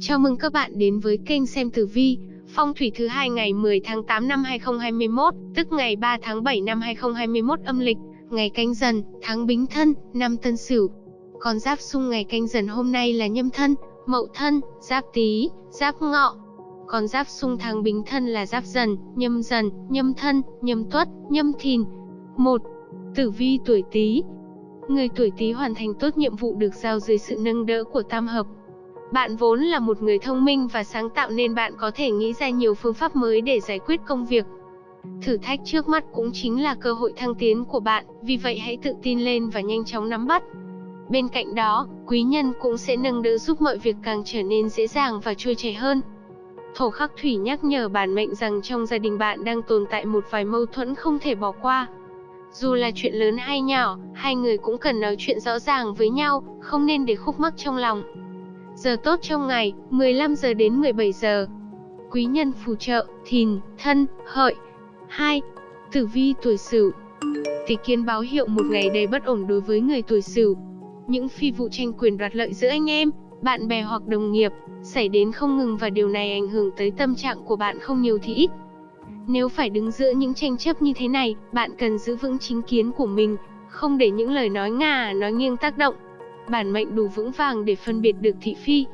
Chào mừng các bạn đến với kênh xem tử vi, phong thủy thứ hai ngày 10 tháng 8 năm 2021, tức ngày 3 tháng 7 năm 2021 âm lịch, ngày canh dần, tháng bính thân, năm tân sửu. Con giáp xung ngày canh dần hôm nay là nhâm thân, mậu thân, giáp tý, giáp ngọ. Con giáp xung tháng bính thân là giáp dần, nhâm dần, nhâm thân, nhâm tuất, nhâm thìn. 1. Tử vi tuổi Tý. Người tuổi Tý hoàn thành tốt nhiệm vụ được giao dưới sự nâng đỡ của tam hợp. Bạn vốn là một người thông minh và sáng tạo nên bạn có thể nghĩ ra nhiều phương pháp mới để giải quyết công việc. Thử thách trước mắt cũng chính là cơ hội thăng tiến của bạn, vì vậy hãy tự tin lên và nhanh chóng nắm bắt. Bên cạnh đó, quý nhân cũng sẽ nâng đỡ giúp mọi việc càng trở nên dễ dàng và trôi chảy hơn. Thổ khắc thủy nhắc nhở bản mệnh rằng trong gia đình bạn đang tồn tại một vài mâu thuẫn không thể bỏ qua. Dù là chuyện lớn hay nhỏ, hai người cũng cần nói chuyện rõ ràng với nhau, không nên để khúc mắc trong lòng. Giờ tốt trong ngày, 15 giờ đến 17 giờ. Quý nhân phù trợ, thìn, thân, hợi. 2. Tử vi tuổi sửu Tỷ kiến báo hiệu một ngày đầy bất ổn đối với người tuổi sửu. Những phi vụ tranh quyền đoạt lợi giữa anh em, bạn bè hoặc đồng nghiệp, xảy đến không ngừng và điều này ảnh hưởng tới tâm trạng của bạn không nhiều thì ít. Nếu phải đứng giữa những tranh chấp như thế này, bạn cần giữ vững chính kiến của mình, không để những lời nói ngà nói nghiêng tác động. Bản mệnh đủ vững vàng để phân biệt được thị phi.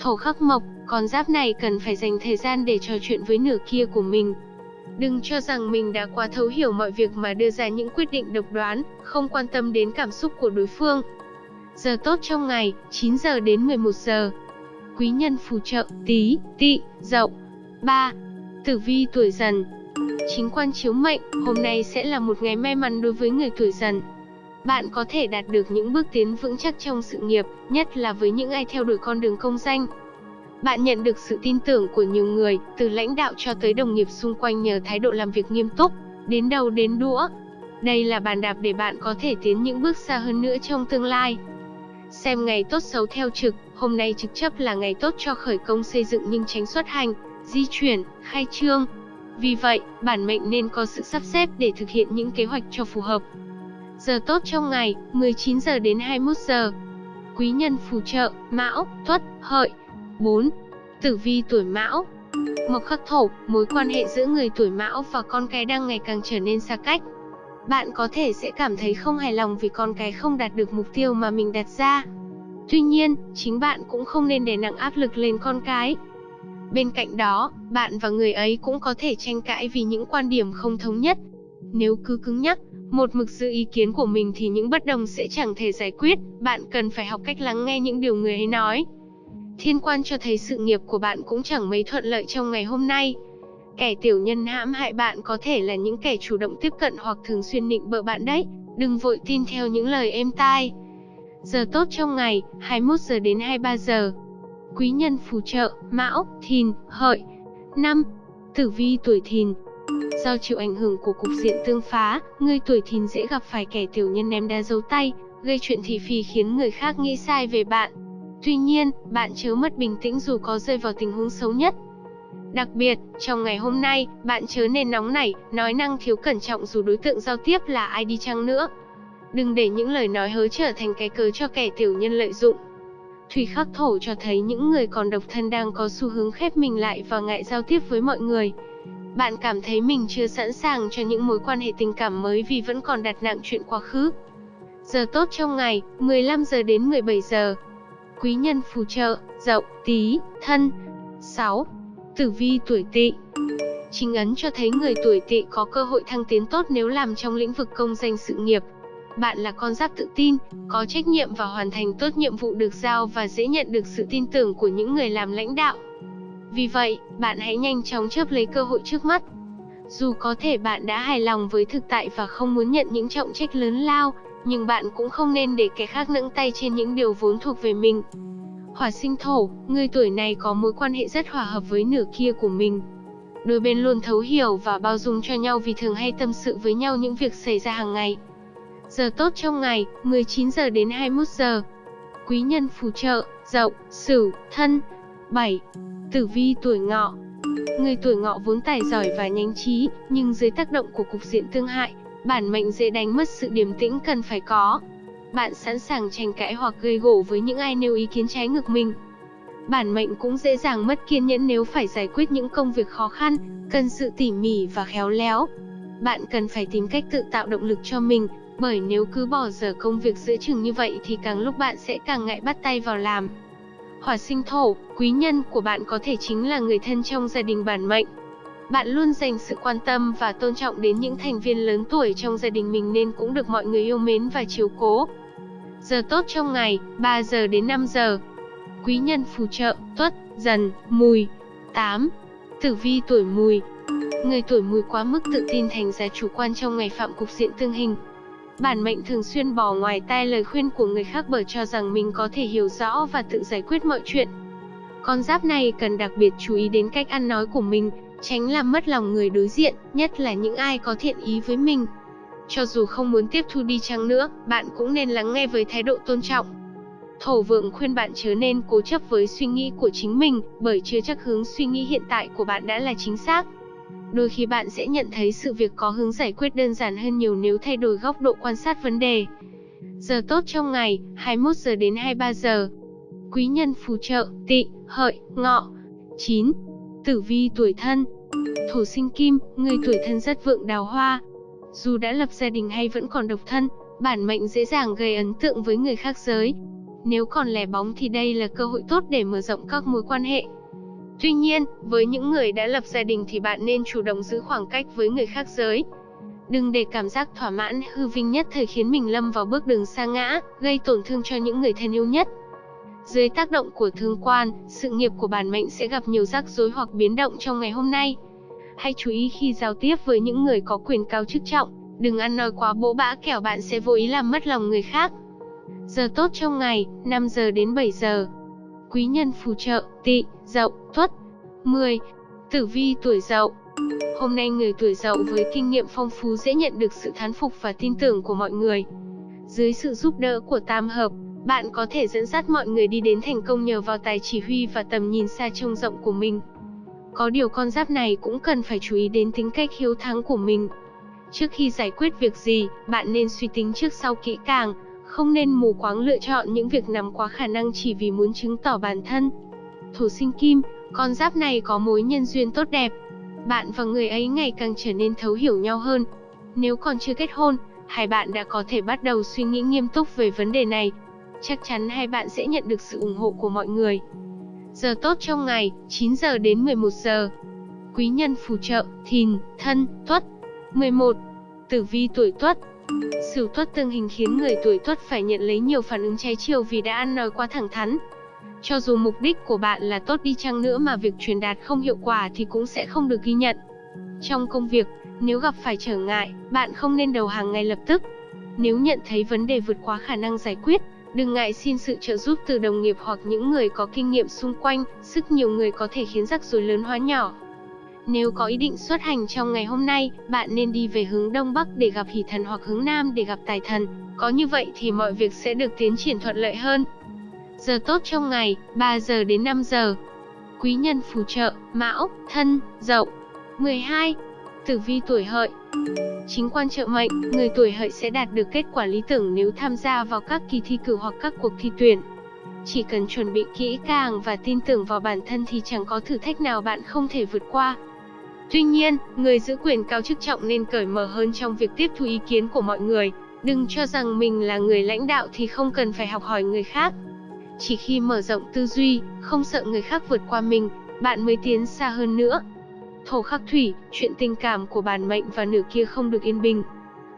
Thổ khắc mộc, con giáp này cần phải dành thời gian để trò chuyện với nửa kia của mình. Đừng cho rằng mình đã quá thấu hiểu mọi việc mà đưa ra những quyết định độc đoán, không quan tâm đến cảm xúc của đối phương. Giờ tốt trong ngày, 9 giờ đến 11 giờ. Quý nhân phù trợ, tí, tị, dậu. 3. Tử vi tuổi dần Chính quan chiếu mệnh, hôm nay sẽ là một ngày may mắn đối với người tuổi dần. Bạn có thể đạt được những bước tiến vững chắc trong sự nghiệp, nhất là với những ai theo đuổi con đường công danh. Bạn nhận được sự tin tưởng của nhiều người, từ lãnh đạo cho tới đồng nghiệp xung quanh nhờ thái độ làm việc nghiêm túc, đến đầu đến đũa. Đây là bàn đạp để bạn có thể tiến những bước xa hơn nữa trong tương lai. Xem ngày tốt xấu theo trực, hôm nay trực chấp là ngày tốt cho khởi công xây dựng nhưng tránh xuất hành, di chuyển, khai trương. Vì vậy, bản mệnh nên có sự sắp xếp để thực hiện những kế hoạch cho phù hợp. Giờ tốt trong ngày, 19 giờ đến 21 giờ. Quý nhân phù trợ, Mão, Tuất, Hợi. 4. Tử vi tuổi Mão. Mộc khắc thổ, mối quan hệ giữa người tuổi Mão và con cái đang ngày càng trở nên xa cách. Bạn có thể sẽ cảm thấy không hài lòng vì con cái không đạt được mục tiêu mà mình đặt ra. Tuy nhiên, chính bạn cũng không nên để nặng áp lực lên con cái. Bên cạnh đó, bạn và người ấy cũng có thể tranh cãi vì những quan điểm không thống nhất. Nếu cứ cứng nhắc, một mực giữ ý kiến của mình thì những bất đồng sẽ chẳng thể giải quyết, bạn cần phải học cách lắng nghe những điều người ấy nói. Thiên quan cho thấy sự nghiệp của bạn cũng chẳng mấy thuận lợi trong ngày hôm nay. Kẻ tiểu nhân hãm hại bạn có thể là những kẻ chủ động tiếp cận hoặc thường xuyên nịnh bợ bạn đấy, đừng vội tin theo những lời êm tai. Giờ tốt trong ngày, 21 giờ đến 23 giờ. Quý nhân phù trợ, Mão, Thìn, Hợi. 5. Tử vi tuổi Thìn, Do chịu ảnh hưởng của cục diện tương phá, người tuổi thìn dễ gặp phải kẻ tiểu nhân ném đá dấu tay, gây chuyện thị phi khiến người khác nghĩ sai về bạn. Tuy nhiên, bạn chớ mất bình tĩnh dù có rơi vào tình huống xấu nhất. Đặc biệt, trong ngày hôm nay, bạn chớ nên nóng nảy, nói năng thiếu cẩn trọng dù đối tượng giao tiếp là ai đi chăng nữa. Đừng để những lời nói hớ trở thành cái cớ cho kẻ tiểu nhân lợi dụng. Thủy khắc thổ cho thấy những người còn độc thân đang có xu hướng khép mình lại và ngại giao tiếp với mọi người. Bạn cảm thấy mình chưa sẵn sàng cho những mối quan hệ tình cảm mới vì vẫn còn đặt nặng chuyện quá khứ. Giờ tốt trong ngày, 15 giờ đến 17 giờ. Quý nhân phù trợ, dậu, tí, thân. 6. Tử vi tuổi tỵ Chính ấn cho thấy người tuổi tỵ có cơ hội thăng tiến tốt nếu làm trong lĩnh vực công danh sự nghiệp. Bạn là con giáp tự tin, có trách nhiệm và hoàn thành tốt nhiệm vụ được giao và dễ nhận được sự tin tưởng của những người làm lãnh đạo. Vì vậy, bạn hãy nhanh chóng chớp lấy cơ hội trước mắt. Dù có thể bạn đã hài lòng với thực tại và không muốn nhận những trọng trách lớn lao, nhưng bạn cũng không nên để kẻ khác nâng tay trên những điều vốn thuộc về mình. Hỏa sinh thổ, người tuổi này có mối quan hệ rất hòa hợp với nửa kia của mình. Đôi bên luôn thấu hiểu và bao dung cho nhau vì thường hay tâm sự với nhau những việc xảy ra hàng ngày. Giờ tốt trong ngày, 19 giờ đến 21 giờ. Quý nhân phù trợ, dậu, sửu, thân. 7. Tử vi tuổi ngọ Người tuổi ngọ vốn tài giỏi và nhanh trí, nhưng dưới tác động của cục diện tương hại, bản mệnh dễ đánh mất sự điềm tĩnh cần phải có. Bạn sẵn sàng tranh cãi hoặc gây gổ với những ai nêu ý kiến trái ngược mình. Bản mệnh cũng dễ dàng mất kiên nhẫn nếu phải giải quyết những công việc khó khăn, cần sự tỉ mỉ và khéo léo. Bạn cần phải tìm cách tự tạo động lực cho mình, bởi nếu cứ bỏ dở công việc giữa chừng như vậy thì càng lúc bạn sẽ càng ngại bắt tay vào làm. Hỏa sinh thổ, quý nhân của bạn có thể chính là người thân trong gia đình bản mệnh. Bạn luôn dành sự quan tâm và tôn trọng đến những thành viên lớn tuổi trong gia đình mình nên cũng được mọi người yêu mến và chiếu cố. Giờ tốt trong ngày, 3 giờ đến 5 giờ. Quý nhân phù trợ, tuất, dần, mùi. 8. Tử vi tuổi mùi Người tuổi mùi quá mức tự tin thành ra chủ quan trong ngày phạm cục diện tương hình. Bản mệnh thường xuyên bỏ ngoài tai lời khuyên của người khác bởi cho rằng mình có thể hiểu rõ và tự giải quyết mọi chuyện. Con giáp này cần đặc biệt chú ý đến cách ăn nói của mình, tránh làm mất lòng người đối diện, nhất là những ai có thiện ý với mình. Cho dù không muốn tiếp thu đi chăng nữa, bạn cũng nên lắng nghe với thái độ tôn trọng. Thổ vượng khuyên bạn chớ nên cố chấp với suy nghĩ của chính mình, bởi chưa chắc hướng suy nghĩ hiện tại của bạn đã là chính xác. Đôi khi bạn sẽ nhận thấy sự việc có hướng giải quyết đơn giản hơn nhiều nếu thay đổi góc độ quan sát vấn đề. Giờ tốt trong ngày, 21 giờ đến 23 giờ. Quý nhân phù trợ, tị, hợi, ngọ. 9. Tử vi tuổi thân Thổ sinh kim, người tuổi thân rất vượng đào hoa. Dù đã lập gia đình hay vẫn còn độc thân, bản mệnh dễ dàng gây ấn tượng với người khác giới. Nếu còn lẻ bóng thì đây là cơ hội tốt để mở rộng các mối quan hệ. Tuy nhiên, với những người đã lập gia đình thì bạn nên chủ động giữ khoảng cách với người khác giới. Đừng để cảm giác thỏa mãn hư vinh nhất thời khiến mình lâm vào bước đường xa ngã, gây tổn thương cho những người thân yêu nhất. Dưới tác động của thương quan, sự nghiệp của bản mệnh sẽ gặp nhiều rắc rối hoặc biến động trong ngày hôm nay. Hãy chú ý khi giao tiếp với những người có quyền cao chức trọng, đừng ăn nói quá bỗ bã kẻo bạn sẽ vô ý làm mất lòng người khác. Giờ tốt trong ngày, 5 giờ đến 7 giờ. Quý nhân phù trợ, tị, dậu, tuất. 10. Tử vi tuổi dậu Hôm nay người tuổi dậu với kinh nghiệm phong phú dễ nhận được sự thán phục và tin tưởng của mọi người. Dưới sự giúp đỡ của tam hợp, bạn có thể dẫn dắt mọi người đi đến thành công nhờ vào tài chỉ huy và tầm nhìn xa trông rộng của mình. Có điều con giáp này cũng cần phải chú ý đến tính cách hiếu thắng của mình. Trước khi giải quyết việc gì, bạn nên suy tính trước sau kỹ càng, không nên mù quáng lựa chọn những việc nằm quá khả năng chỉ vì muốn chứng tỏ bản thân. Thổ sinh kim, con giáp này có mối nhân duyên tốt đẹp. Bạn và người ấy ngày càng trở nên thấu hiểu nhau hơn. Nếu còn chưa kết hôn, hai bạn đã có thể bắt đầu suy nghĩ nghiêm túc về vấn đề này. Chắc chắn hai bạn sẽ nhận được sự ủng hộ của mọi người. Giờ tốt trong ngày, 9 giờ đến 11 giờ. Quý nhân phù trợ, thìn, thân, tuất. 11. Tử vi tuổi tuất, Sửu tuất tương hình khiến người tuổi tuất phải nhận lấy nhiều phản ứng trái chiều vì đã ăn nói quá thẳng thắn. Cho dù mục đích của bạn là tốt đi chăng nữa mà việc truyền đạt không hiệu quả thì cũng sẽ không được ghi nhận. Trong công việc, nếu gặp phải trở ngại, bạn không nên đầu hàng ngay lập tức. Nếu nhận thấy vấn đề vượt quá khả năng giải quyết, đừng ngại xin sự trợ giúp từ đồng nghiệp hoặc những người có kinh nghiệm xung quanh, sức nhiều người có thể khiến rắc rối lớn hóa nhỏ. Nếu có ý định xuất hành trong ngày hôm nay, bạn nên đi về hướng Đông Bắc để gặp hỷ thần hoặc hướng Nam để gặp tài thần. Có như vậy thì mọi việc sẽ được tiến triển thuận lợi hơn. Giờ tốt trong ngày, 3 giờ đến 5 giờ. Quý nhân phù trợ, Mão, Thân, Dậu. 12. Tử vi tuổi hợi Chính quan trợ mệnh, người tuổi hợi sẽ đạt được kết quả lý tưởng nếu tham gia vào các kỳ thi cử hoặc các cuộc thi tuyển. Chỉ cần chuẩn bị kỹ càng và tin tưởng vào bản thân thì chẳng có thử thách nào bạn không thể vượt qua. Tuy nhiên, người giữ quyền cao chức trọng nên cởi mở hơn trong việc tiếp thu ý kiến của mọi người. Đừng cho rằng mình là người lãnh đạo thì không cần phải học hỏi người khác. Chỉ khi mở rộng tư duy, không sợ người khác vượt qua mình, bạn mới tiến xa hơn nữa. Thổ khắc thủy, chuyện tình cảm của bản mệnh và nửa kia không được yên bình.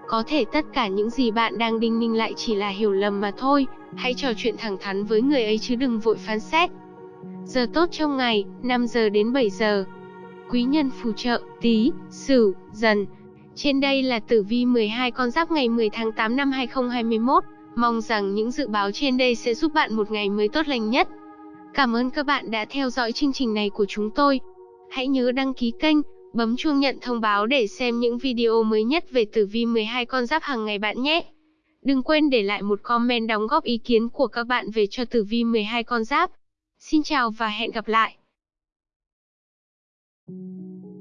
Có thể tất cả những gì bạn đang đinh ninh lại chỉ là hiểu lầm mà thôi, hãy trò chuyện thẳng thắn với người ấy chứ đừng vội phán xét. Giờ tốt trong ngày, 5 giờ đến 7 giờ quý nhân phù trợ, tí, sửu, dần. Trên đây là tử vi 12 con giáp ngày 10 tháng 8 năm 2021. Mong rằng những dự báo trên đây sẽ giúp bạn một ngày mới tốt lành nhất. Cảm ơn các bạn đã theo dõi chương trình này của chúng tôi. Hãy nhớ đăng ký kênh, bấm chuông nhận thông báo để xem những video mới nhất về tử vi 12 con giáp hàng ngày bạn nhé. Đừng quên để lại một comment đóng góp ý kiến của các bạn về cho tử vi 12 con giáp. Xin chào và hẹn gặp lại. Thank you.